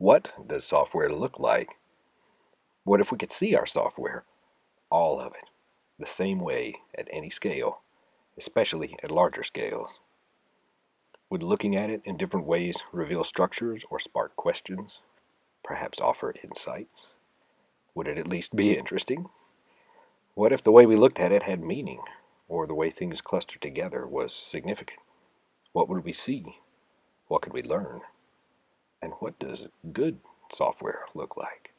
What does software look like? What if we could see our software? All of it, the same way at any scale, especially at larger scales. Would looking at it in different ways reveal structures or spark questions? Perhaps offer insights? Would it at least be interesting? What if the way we looked at it had meaning, or the way things clustered together was significant? What would we see? What could we learn? What does good software look like?